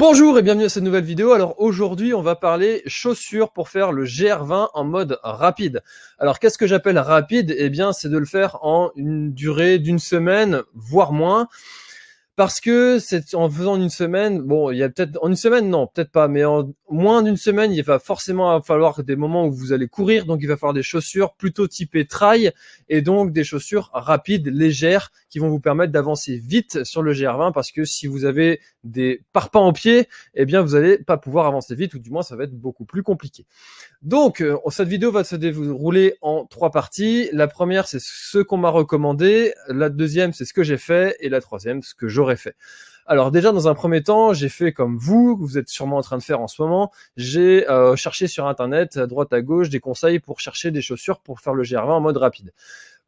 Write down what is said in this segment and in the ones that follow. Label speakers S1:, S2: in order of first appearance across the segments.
S1: Bonjour et bienvenue à cette nouvelle vidéo. Alors aujourd'hui, on va parler chaussures pour faire le GR20 en mode rapide. Alors qu'est-ce que j'appelle rapide? Eh bien, c'est de le faire en une durée d'une semaine, voire moins. Parce que c'est en faisant une semaine, bon, il y a peut-être en une semaine, non, peut-être pas, mais en moins d'une semaine, il va forcément falloir des moments où vous allez courir, donc il va falloir des chaussures plutôt typées trail et donc des chaussures rapides, légères, qui vont vous permettre d'avancer vite sur le GR20 parce que si vous avez des parpaings en pied, eh bien vous allez pas pouvoir avancer vite ou du moins ça va être beaucoup plus compliqué. Donc euh, cette vidéo va se dérouler en trois parties. La première c'est ce qu'on m'a recommandé, la deuxième c'est ce que j'ai fait et la troisième ce que j'aurais fait. Alors déjà dans un premier temps, j'ai fait comme vous, vous êtes sûrement en train de faire en ce moment, j'ai euh, cherché sur internet à droite à gauche des conseils pour chercher des chaussures pour faire le GR20 en mode rapide.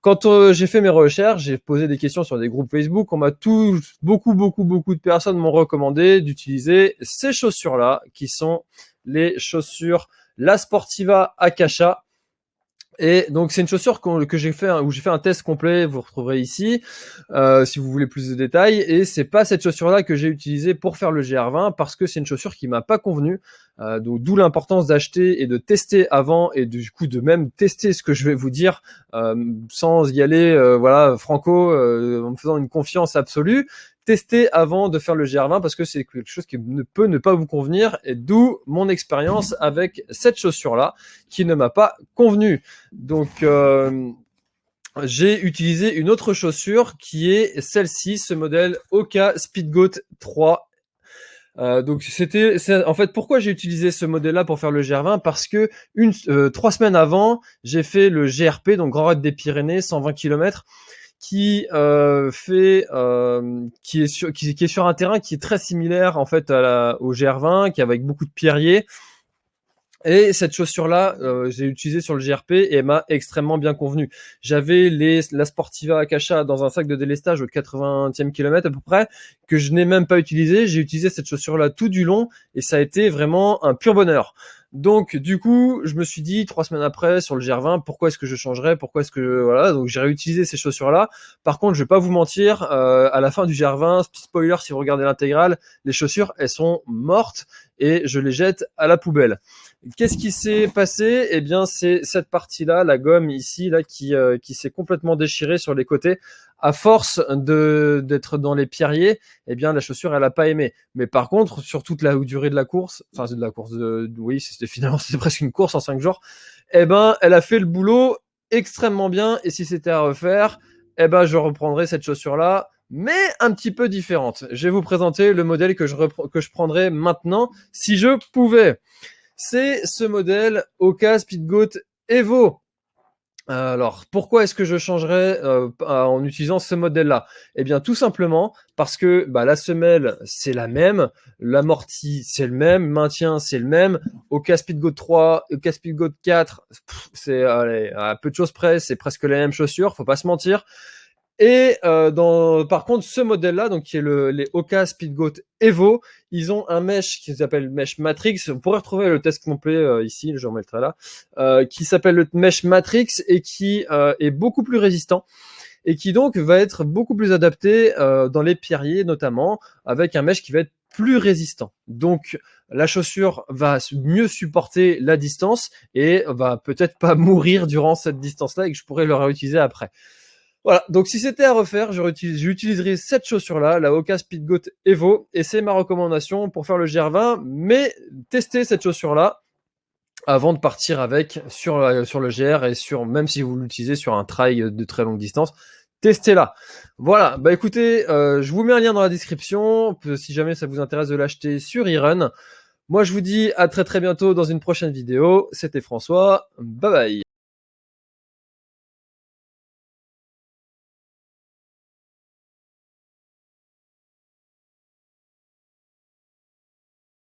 S1: Quand euh, j'ai fait mes recherches, j'ai posé des questions sur des groupes Facebook, on m'a tous, beaucoup, beaucoup, beaucoup de personnes m'ont recommandé d'utiliser ces chaussures-là, qui sont les chaussures La Sportiva Akasha. Et donc c'est une chaussure que j'ai fait où j'ai fait un test complet, vous retrouverez ici euh, si vous voulez plus de détails. Et c'est pas cette chaussure là que j'ai utilisée pour faire le GR20 parce que c'est une chaussure qui m'a pas convenu. Euh, d'où l'importance d'acheter et de tester avant et du coup de même tester ce que je vais vous dire euh, sans y aller voilà franco en me faisant une confiance absolue tester avant de faire le GR20 parce que c'est quelque chose qui ne peut ne pas vous convenir et d'où mon expérience avec cette chaussure là qui ne m'a pas convenu. Donc euh, j'ai utilisé une autre chaussure qui est celle-ci, ce modèle Oka Speedgoat 3 euh, donc c'était en fait pourquoi j'ai utilisé ce modèle-là pour faire le GR20 parce que une euh, trois semaines avant j'ai fait le GRP donc Grand Raid des Pyrénées 120 km qui euh, fait euh, qui est sur qui, est sur un terrain qui est très similaire en fait à la, au GR20 qui est avec beaucoup de pierriers et cette chaussure-là, euh, j'ai utilisé sur le GRP et elle m'a extrêmement bien convenu. J'avais les la Sportiva Akasha dans un sac de délestage au 80e kilomètre à peu près, que je n'ai même pas utilisé. J'ai utilisé cette chaussure-là tout du long et ça a été vraiment un pur bonheur. Donc du coup, je me suis dit trois semaines après sur le GR20, pourquoi est-ce que je changerais? Pourquoi est-ce que voilà Donc j'ai réutilisé ces chaussures-là. Par contre, je vais pas vous mentir, euh, à la fin du GR20, spoiler si vous regardez l'intégrale, les chaussures elles sont mortes et je les jette à la poubelle. Qu'est-ce qui s'est passé? Eh bien, c'est cette partie-là, la gomme ici, là, qui, euh, qui s'est complètement déchirée sur les côtés. À force de d'être dans les pierriers, eh bien, la chaussure, elle a pas aimé. Mais par contre, sur toute la durée de la course, enfin, c'est de la course de, oui, c'était finalement, c'était presque une course en cinq jours. Eh ben, elle a fait le boulot extrêmement bien. Et si c'était à refaire, eh ben, je reprendrai cette chaussure-là mais un petit peu différente. Je vais vous présenter le modèle que je, que je prendrais maintenant si je pouvais c'est ce modèle Oka Speedgoat Evo. Alors, pourquoi est-ce que je changerais euh, en utilisant ce modèle-là? Eh bien, tout simplement parce que bah, la semelle, c'est la même, l'amorti, c'est le même, maintien, c'est le même. Oka Speedgoat 3, Oka Speedgoat 4, c'est à peu de choses près, c'est presque la même chaussure, faut pas se mentir. Et euh, dans, par contre, ce modèle-là, donc qui est le, les Oka Speedgoat Evo, ils ont un mesh qui s'appelle mesh Matrix. Vous pourrez retrouver le test complet euh, ici, je remettrai là, euh, qui s'appelle le mesh Matrix et qui euh, est beaucoup plus résistant et qui donc va être beaucoup plus adapté euh, dans les pierriers notamment, avec un mesh qui va être plus résistant. Donc la chaussure va mieux supporter la distance et va peut-être pas mourir durant cette distance-là et que je pourrais le réutiliser après. Voilà, donc si c'était à refaire, j'utiliserais cette chaussure-là, la Oka Speedgoat Evo, et c'est ma recommandation pour faire le GR20, mais testez cette chaussure-là avant de partir avec sur, le GR et sur même si vous l'utilisez sur un trail de très longue distance, testez-la. Voilà, bah écoutez, euh, je vous mets un lien dans la description si jamais ça vous intéresse de l'acheter sur eRun. Moi je vous dis à très très bientôt dans une prochaine vidéo. C'était François, bye bye